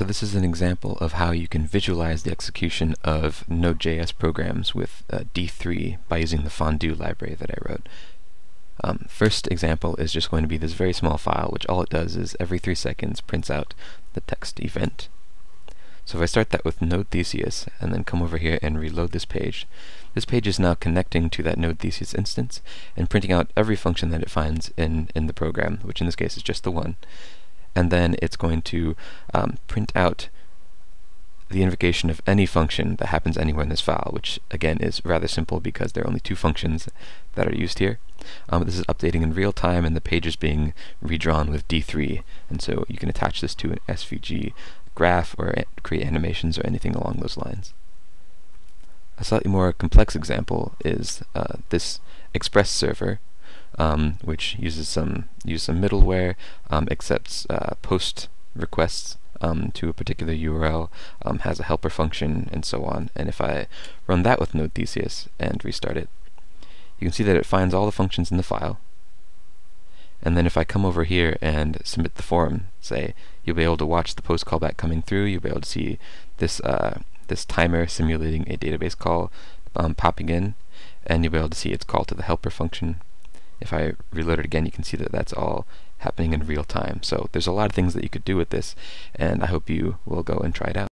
So this is an example of how you can visualize the execution of Node.js programs with uh, D3 by using the Fondue library that I wrote. Um, first example is just going to be this very small file, which all it does is every three seconds prints out the text event. So if I start that with Node Theseus and then come over here and reload this page, this page is now connecting to that Node Theseus instance and printing out every function that it finds in, in the program, which in this case is just the one. And then it's going to um, print out the invocation of any function that happens anywhere in this file, which again is rather simple because there are only two functions that are used here. Um, this is updating in real time and the page is being redrawn with D3, and so you can attach this to an SVG graph or create animations or anything along those lines. A slightly more complex example is uh, this Express server, um, which uses some uses some middleware, um, accepts uh, post requests um, to a particular URL, um, has a helper function, and so on. And if I run that with Node Theseus and restart it, you can see that it finds all the functions in the file. And then if I come over here and submit the form, say, you'll be able to watch the post callback coming through, you'll be able to see this, uh, this timer simulating a database call um, popping in, and you'll be able to see its call to the helper function. If I reload it again, you can see that that's all happening in real time. So there's a lot of things that you could do with this, and I hope you will go and try it out.